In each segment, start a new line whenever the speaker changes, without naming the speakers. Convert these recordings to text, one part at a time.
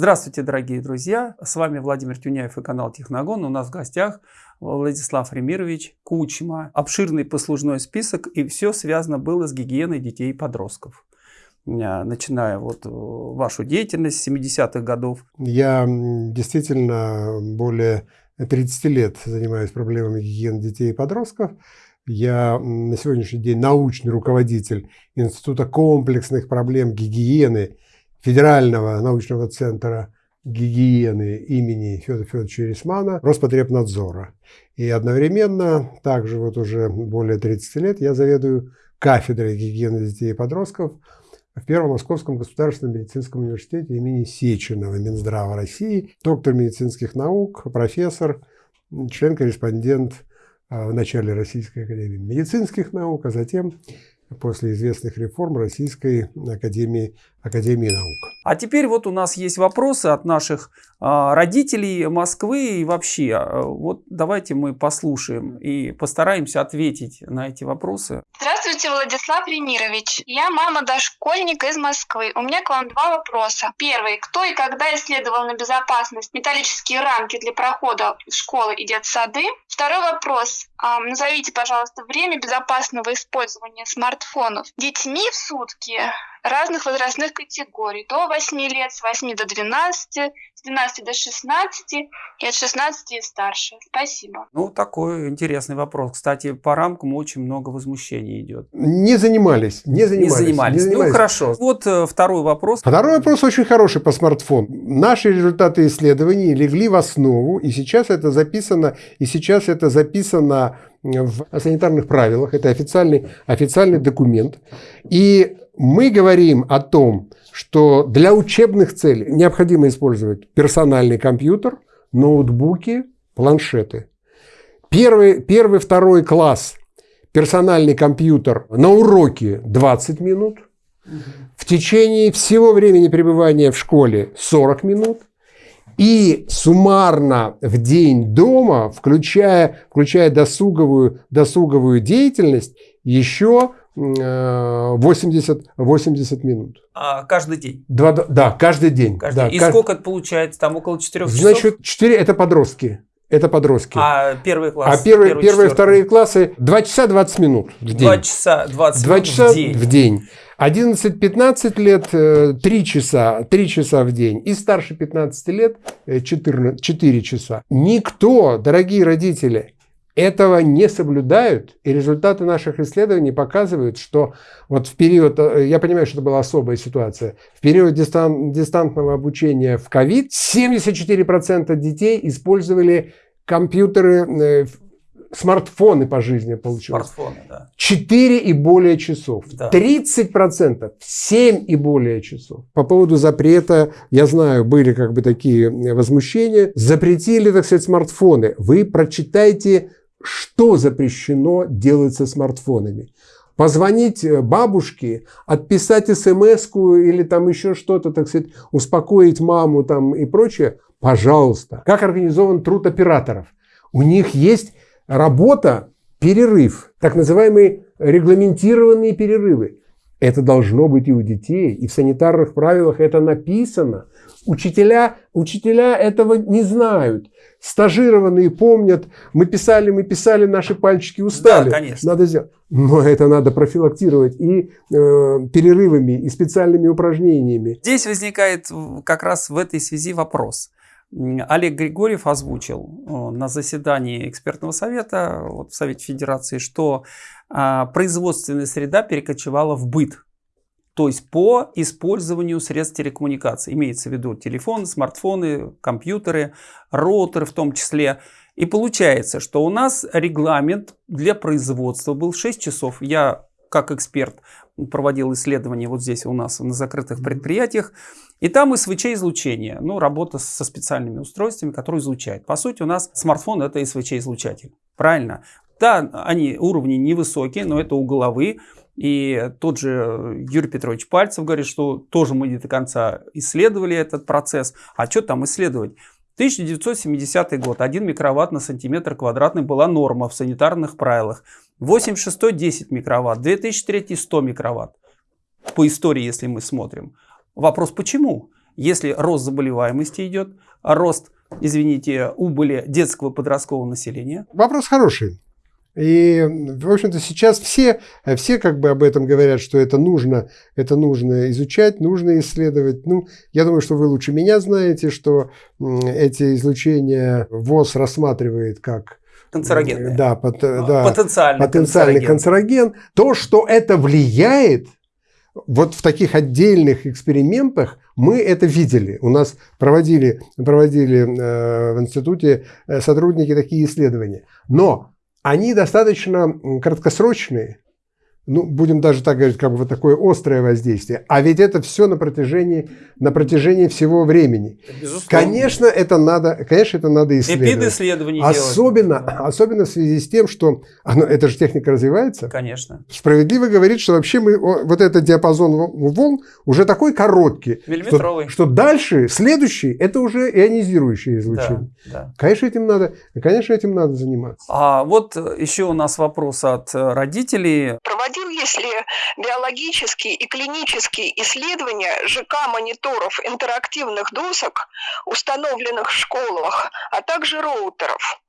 Здравствуйте, дорогие друзья! С вами Владимир Тюняев и канал Техногон. У нас в гостях Владислав Ремирович Кучма. Обширный послужной список, и все связано было с гигиеной детей и подростков. Начиная вот э, вашу деятельность с 70-х годов.
Я действительно более 30 лет занимаюсь проблемами гигиены детей и подростков. Я на сегодняшний день научный руководитель Института комплексных проблем гигиены Федерального научного центра гигиены имени Федора Федоровича Рисмана Роспотребнадзора. И одновременно, также вот уже более 30 лет, я заведую кафедрой гигиены детей и подростков в Первом Московском государственном медицинском университете имени Сеченова Минздрава России, доктор медицинских наук, профессор, член-корреспондент а, в начале Российской академии медицинских наук, а затем после известных реформ Российской Академии, Академии наук.
А теперь вот у нас есть вопросы от наших а, родителей Москвы и вообще. А, вот давайте мы послушаем и постараемся ответить на эти вопросы.
Здравствуйте, Владислав Ремирович. Я мама дошкольника из Москвы. У меня к вам два вопроса. Первый. Кто и когда исследовал на безопасность металлические рамки для прохода в школы и детсады? Второй вопрос. Назовите, пожалуйста, время безопасного использования смартфонов детьми в сутки разных возрастных категорий. До 8 лет, с 8 до 12, с 12 до 16 и от 16 и старше. Спасибо.
Ну, такой интересный вопрос. Кстати, по рамкам очень много возмущений идет.
Не занимались. Не занимались.
Не занимались. Не занимались. Ну, хорошо. Вот э, второй вопрос.
Второй вопрос очень хороший по смартфону. Наши результаты исследований легли в основу, и сейчас это записано, и сейчас это записано в санитарных правилах. Это официальный, официальный документ. И мы говорим о том, что для учебных целей необходимо использовать персональный компьютер, ноутбуки, планшеты. Первый, первый второй класс персональный компьютер на уроке 20 минут. В течение всего времени пребывания в школе 40 минут. И суммарно в день дома, включая, включая досуговую, досуговую деятельность, еще 80, 80 минут.
А каждый день?
Два, да, каждый день.
Каждый
да,
день. И кажд... сколько это получается? Там около 4 часов?
Значит, 4 это подростки. Это подростки.
А первый класс?
А первые, первые вторые классы 2 часа 20 минут в день.
2 часа 20
2
минут
часа
в день.
в день. 11-15 лет 3 часа, 3 часа в день. И старше 15 лет 14, 4 часа. Никто, дорогие родители, этого не соблюдают, и результаты наших исследований показывают, что вот в период, э, я понимаю, что это была особая ситуация, в период дистан, дистантного обучения в ковид 74% детей использовали компьютеры, э, смартфоны по жизни получилось.
Смартфоны, да.
4 и более часов. Да. 30% 7 и более часов. По поводу запрета, я знаю, были как бы такие возмущения. Запретили, так сказать, смартфоны. Вы прочитайте что запрещено делать со смартфонами. Позвонить э, бабушке, отписать смс или там еще что-то, так сказать, успокоить маму там и прочее, пожалуйста. Как организован труд операторов? У них есть работа, перерыв, так называемые регламентированные перерывы. Это должно быть и у детей, и в санитарных правилах это написано. Учителя, учителя этого не знают. Стажированные помнят, мы писали, мы писали, наши пальчики устали.
Да, конечно.
Надо сделать. Но это надо профилактировать и э, перерывами, и специальными упражнениями.
Здесь возникает как раз в этой связи вопрос. Олег Григорьев озвучил э, на заседании экспертного совета вот в Совете Федерации, что а, производственная среда перекочевала в быт. То есть по использованию средств телекоммуникации. Имеется в виду телефоны, смартфоны, компьютеры, роутеры в том числе. И получается, что у нас регламент для производства был 6 часов. Я как эксперт проводил исследования вот здесь у нас на закрытых предприятиях. И там СВЧ-излучение, ну, работа со специальными устройствами, которые излучают. По сути, у нас смартфон это СВЧ-излучатель. Правильно? Да, они уровни невысокие, но это у головы. И тот же Юрий Петрович Пальцев говорит, что тоже мы не до конца исследовали этот процесс. А что там исследовать? 1970 год, 1 микроватт на сантиметр квадратный была норма в санитарных правилах. 86 10 микроватт, 2003 100 микроватт. По истории, если мы смотрим. Вопрос почему? если рост заболеваемости идет, рост, извините, убыли детского подросткового населения?
Вопрос хороший. И, в общем-то, сейчас все, все как бы об этом говорят, что это нужно, это нужно изучать, нужно исследовать. Ну, я думаю, что вы лучше меня знаете, что эти излучения ВОЗ рассматривает как
канцерогенные.
Да, пот, да
потенциальный,
потенциальный канцероген. канцероген. То, что это влияет, вот в таких отдельных экспериментах мы это видели. У нас проводили, проводили э, в институте э, сотрудники такие исследования. Но они достаточно краткосрочные, ну, будем даже так говорить, как бы вот такое острое воздействие. А ведь это все на протяжении, на протяжении всего времени. Безусловно. Конечно, это надо, конечно, это надо исследовать.
Эпидисследование
особенно, делать. особенно в связи с тем, что оно, эта же техника развивается.
Конечно.
Справедливо говорит, что вообще мы, вот этот диапазон волн уже такой короткий.
Миллиметровый.
Что, что дальше, следующий, это уже ионизирующее излучение. Да, да. Конечно, этим надо, конечно, этим надо заниматься.
А вот еще у нас вопрос от родителей.
Проводить проводил, если биологические и клинические исследования ЖК-мониторов интерактивных досок, установленных в школах, а также роутеров.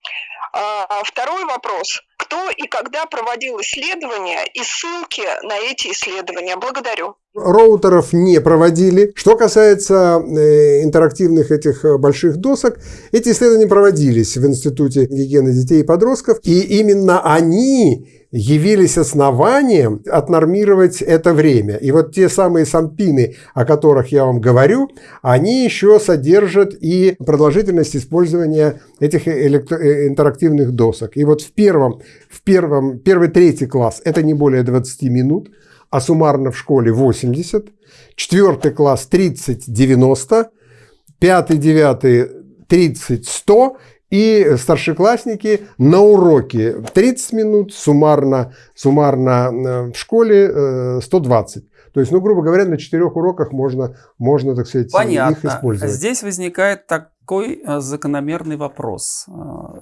А, второй вопрос. Кто и когда проводил исследования и ссылки на эти исследования? Благодарю.
Роутеров не проводили. Что касается э, интерактивных этих э, больших досок, эти исследования проводились в Институте гигиены детей и подростков, и именно они явились основанием отнормировать это время. И вот те самые сампины, о которых я вам говорю, они еще содержат и продолжительность использования этих электро- э, интерактивных досок. И вот в первом, в первом, первый, третий класс это не более 20 минут, а суммарно в школе 80, четвертый класс 30-90, пятый, девятый 30-100 и старшеклассники на уроке 30 минут, суммарно, суммарно э, в школе 120. Э, То есть, ну, грубо говоря, на четырех уроках можно, можно так сказать,
Понятно.
их использовать.
Здесь возникает такой э, закономерный вопрос.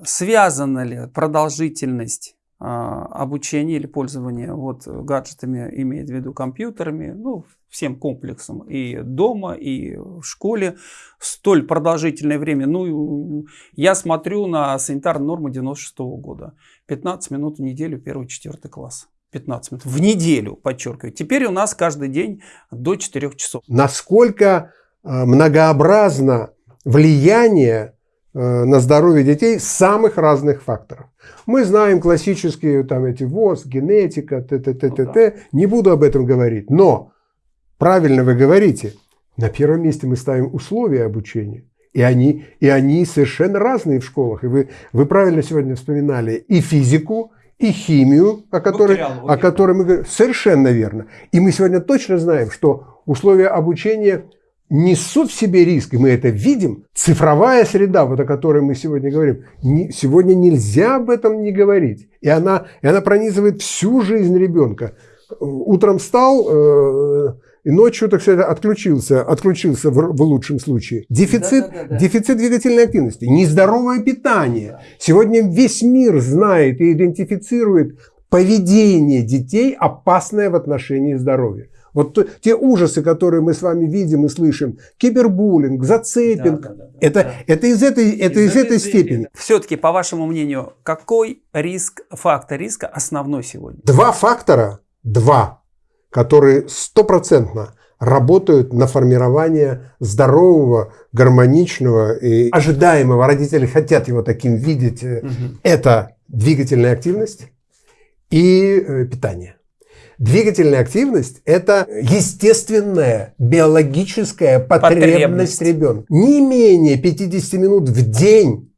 Связана ли продолжительность обучения или пользования вот гаджетами, имеет в виду компьютерами, ну, всем комплексом и дома, и в школе столь продолжительное время. Ну, я смотрю на санитарную норму 96 -го года. 15 минут в неделю, первый, четвертый класс. 15 минут в неделю, подчеркиваю. Теперь у нас каждый день до 4 часов.
Насколько э, многообразно влияние э, на здоровье детей самых разных факторов. Мы знаем классические там эти ВОЗ, генетика, т т т т т. Не буду об этом говорить, но Правильно вы говорите. На первом месте мы ставим условия обучения. И они, и они совершенно разные в школах. И вы, вы правильно сегодня вспоминали и физику, и химию, о которой, о которой мы говорим. Совершенно верно. И мы сегодня точно знаем, что условия обучения несут в себе риск, и мы это видим. Цифровая среда, вот о которой мы сегодня говорим, не, сегодня нельзя об этом не говорить. И она, и она пронизывает всю жизнь ребенка. Утром встал, э, и ночью, так сказать, отключился, отключился в, в лучшем случае. Дефицит, да, да, да, да. дефицит двигательной активности, нездоровое питание. Сегодня весь мир знает и идентифицирует поведение детей, опасное в отношении здоровья. Вот то, те ужасы, которые мы с вами видим и слышим, кибербуллинг, зацепинг, да, да, да, это, да. это из этой, это из, из этой степени.
Все-таки, по вашему мнению, какой риск, фактор риска основной сегодня?
Два фактора, два которые стопроцентно работают на формирование здорового, гармоничного и ожидаемого. Родители хотят его таким видеть. Угу. Это двигательная активность и э, питание. Двигательная активность – это естественная биологическая потребность, потребность. ребенка. Не менее 50 минут в день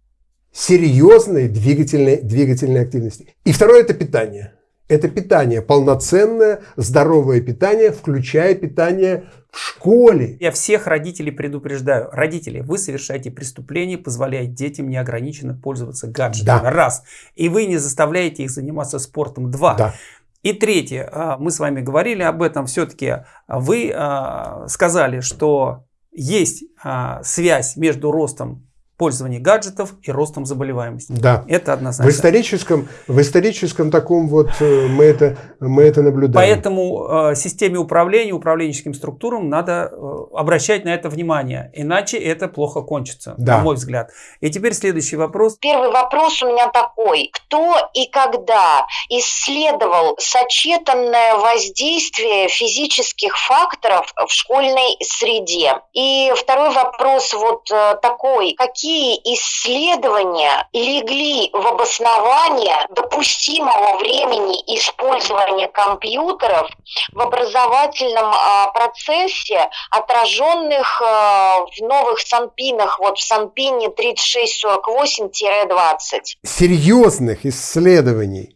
серьезной двигательной, двигательной активности. И второе – это питание это питание, полноценное, здоровое питание, включая питание в школе.
Я всех родителей предупреждаю. Родители, вы совершаете преступление, позволяя детям неограниченно пользоваться гаджетами. Да. Раз. И вы не заставляете их заниматься спортом. Два. Да. И третье, а, мы с вами говорили об этом, все-таки вы а, сказали, что есть а, связь между ростом пользования гаджетов и ростом заболеваемости.
Да.
Это однозначно.
В историческом, в историческом таком вот э, мы это, мы это наблюдаем.
Поэтому э, системе управления, управленческим структурам надо э, обращать на это внимание, иначе это плохо кончится,
Да.
на мой взгляд. И теперь следующий вопрос.
Первый вопрос у меня такой. Кто и когда исследовал сочетанное воздействие физических факторов в школьной среде? И второй вопрос вот э, такой. Какие исследования легли в обоснование допустимого времени использования компьютеров в образовательном а, процессе, отраженных а, в новых санпинах, вот в санпине 3648-20?
серьезных исследований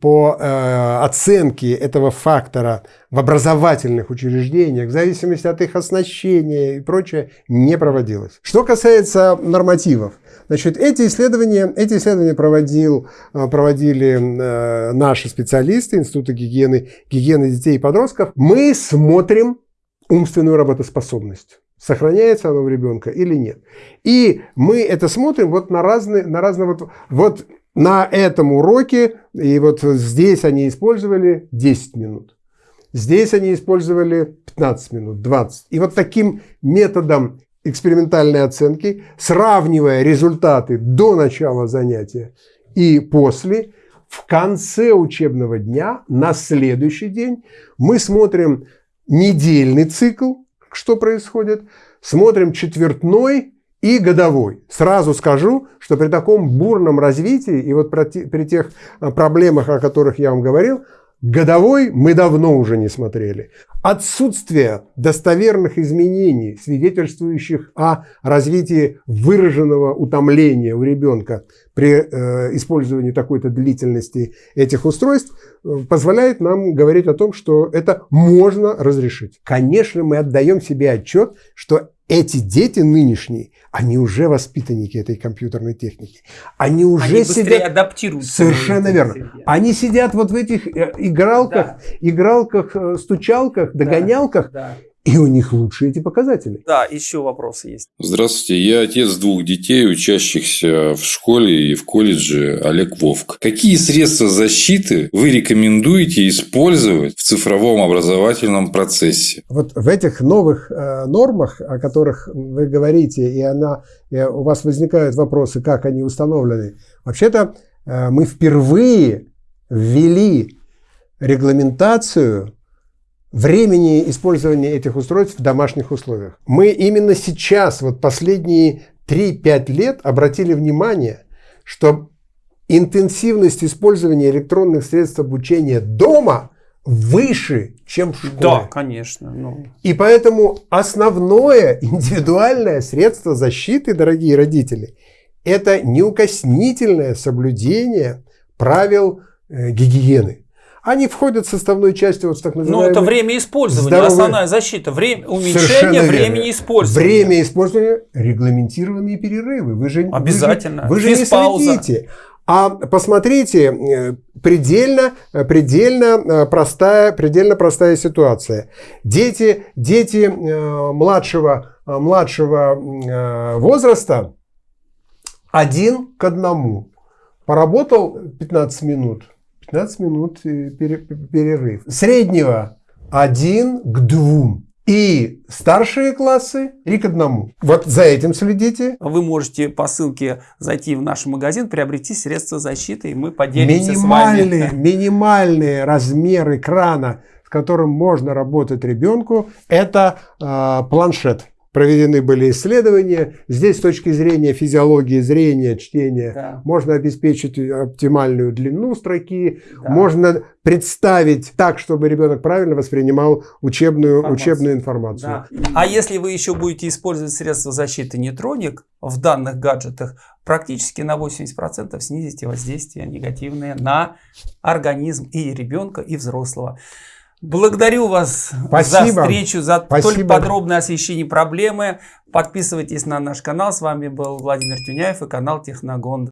по э, оценке этого фактора в образовательных учреждениях, в зависимости от их оснащения и прочее, не проводилось. Что касается нормативов, значит, эти исследования, эти исследования проводил, э, проводили э, наши специалисты Института гигиены, гигиены детей и подростков. Мы смотрим умственную работоспособность. Сохраняется оно у ребенка или нет. И мы это смотрим вот на разные, на разные вот, вот на этом уроке, и вот здесь они использовали 10 минут. Здесь они использовали 15 минут, 20. И вот таким методом экспериментальной оценки, сравнивая результаты до начала занятия и после, в конце учебного дня, на следующий день, мы смотрим недельный цикл, что происходит, смотрим четвертной и годовой. Сразу скажу, что при таком бурном развитии и вот при те- при тех а, проблемах, о которых я вам говорил, годовой мы давно уже не смотрели. Отсутствие достоверных изменений, свидетельствующих о развитии выраженного утомления у ребенка при э, использовании такой-то длительности этих устройств, э, позволяет нам говорить о том, что это можно разрешить. Конечно, мы отдаем себе отчет, что эти дети нынешние, они уже воспитанники этой компьютерной техники. Они уже
Они
сидят...
адаптируются.
Совершенно верно.
среде.
Они сидят вот в этих э, игралках,
Да.
игралках, э, стучалках, догонялках,
Да.
И у них лучшие эти показатели.
Да, еще вопросы есть.
Здравствуйте, я отец двух детей, учащихся в школе и в колледже Олег Вовк. Какие средства защиты вы рекомендуете использовать в цифровом образовательном процессе?
Вот в этих новых э, нормах, о которых вы говорите, и она, и у вас возникают вопросы, как они установлены. Вообще-то э, мы впервые ввели регламентацию времени использования этих устройств в домашних условиях. Мы именно сейчас, вот последние 3-5 лет, обратили внимание, что интенсивность использования электронных средств обучения дома выше, чем в школе.
Да, конечно. Ну,
И поэтому основное индивидуальное средство защиты, дорогие родители, это неукоснительное соблюдение правил э, гигиены. Они входят составной частью вот в так
ну,
называемый...
это время использования,
здоровый-
основная защита. Время, уменьшение времени использования.
Время использования, регламентированные перерывы. Вы же, вы же-
Обязательно.
Вы же, не следите. А посмотрите, э, предельно, э, предельно э, простая, предельно простая ситуация. Дети, дети младшего, младшего возраста один к одному. Поработал 15 минут, 15 минут э, пере- перерыв. Среднего один к двум. И старшие классы и к одному. Вот за этим следите.
Вы можете по ссылке зайти в наш магазин, приобрести средства защиты, и мы поделимся с вами.
Минимальные, минимальные размер экрана, с которым можно работать ребенку, это э, планшет. Проведены были исследования. Здесь с точки зрения физиологии зрения, чтения,
Да.
можно обеспечить оптимальную длину строки,
Да.
можно представить так, чтобы ребенок правильно воспринимал учебную,
Информацию.
учебную информацию.
Да. А если вы еще будете использовать средства защиты нейтроник в данных гаджетах, практически на 80% снизите воздействие негативное на организм и ребенка, и взрослого. Благодарю вас за
Спасибо.
встречу, за
Спасибо.
столь подробное освещение проблемы. Подписывайтесь на наш канал. С вами был Владимир Тюняев и канал Техногон.